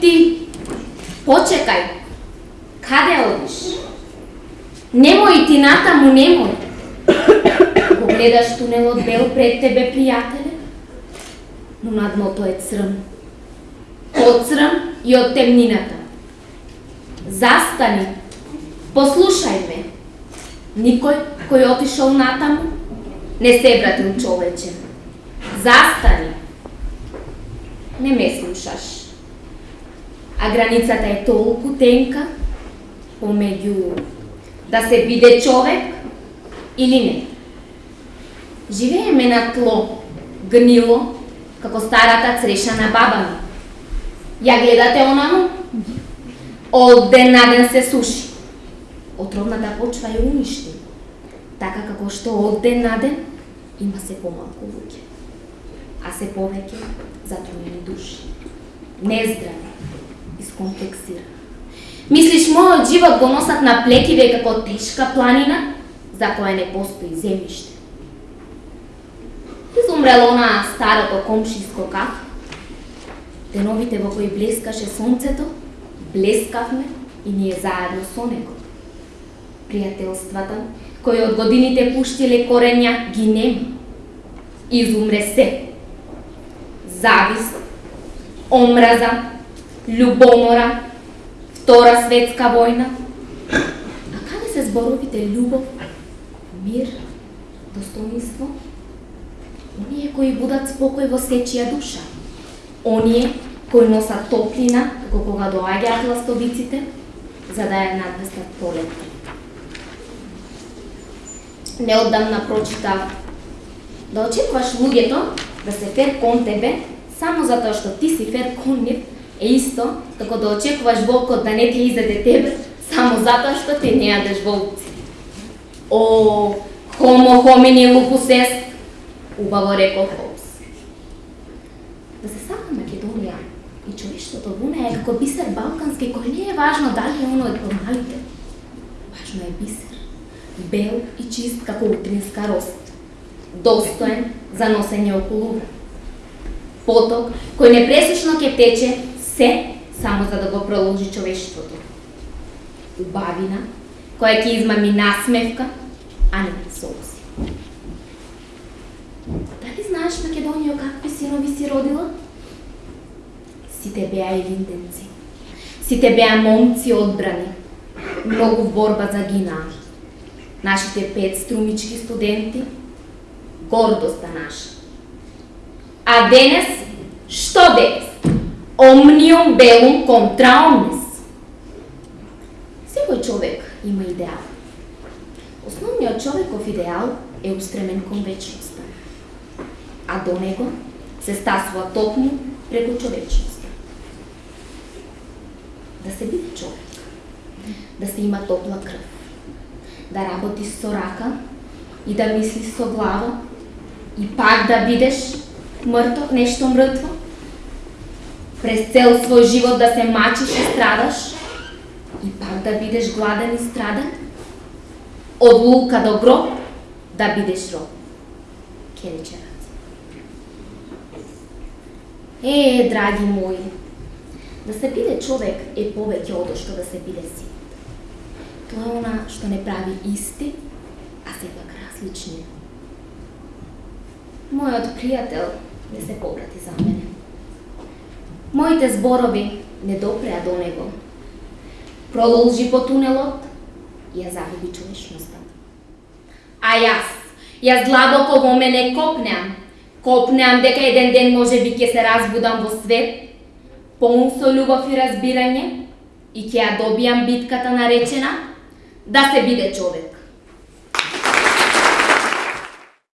ти, почекај. Каде одиш? Немој ти натаму, немој. Го гледаш тунелот бел пред тебе, пријателе, но надмото е црн. Од црн и од темнината. Застани, послушај ме. Никој кој отишол натаму не се вратил човече. Застани. Не ме слушаш. А границата е толку тенка помеѓу да се биде човек или не. Живееме на тло, гнило, како старата цреша на баба ми. Ја гледате онаму? Од ден на ден се суши. Отровната почва ја уништи. Така како што од ден на ден има се помалку луѓе. А се повеќе затруени души. Нездрави, искомплексирани. Мислиш, мојот живот го носат на плекиве како тешка планина, за која не постои земјиште. Изумрело на старото комшиско кафе, деновите во кои блескаше сонцето, блескавме и ние заедно со него. Пријателствата, кои од годините пуштиле корења, ги нема. Изумре се. Завист, омраза, љубомора, Втора светска војна. А каде се зборовите љубов, мир, достоинство? Оние кои будат спокој во сечија душа. Оние кои носат топлина, како кога доаѓаат ластовиците, за да ја надвестат полет. Неодамна прочитав да очекуваш луѓето да се фер кон тебе, само затоа што ти си фер кон нив, е исто како да очекуваш волкот да не ти изеде тебе, само затоа што ти не јадеш волци. О, хомо хомини лупус ест, убаво рекол Холмс. Да се сака Македонија да и човештвото во неја е како бисер балкански кој не е важно дали е оно од помалите. Важно е бисер, бел и чист како утринска рост, достоен за носење околу поток кој непресечно ќе тече се само за да го проложи човештвото. Убавина, која ќе измами насмевка, а не солзи. Дали знаеш Македонија какви синови си родила? Сите беа елинденци. Сите беа момци одбрани. Многу в борба загинаа. Нашите пет струмички студенти, гордоста наша. А денес, што денес? Omnium bellum contra omnes. Секој човек има идеал. Основниот човеков идеал е устремен кон вечноста, а до него се стасува токму преку човечноста. Да се биде човек, да се има топла крв, да работи со рака и да мисли со глава и пак да бидеш мртво, нешто мртво, през цел свој живот да се мачиш и страдаш и пак да бидеш гладен и страдан? Од лука до гроб да бидеш роб. Ке Е, драги мои, да се биде човек е повеќе од што да се биде си. Тоа е она што не прави исти, а сепак различни. Мојот пријател не се поврати за мене. Моите зборови не допреа до него. Продолжи по тунелот и ја загуби човечноста. А јас, јас длабоко во мене копнеам. Копнеам дека еден ден може би ќе се разбудам во свет, полн со љубов и разбирање, и ќе ја добијам битката наречена да се биде човек.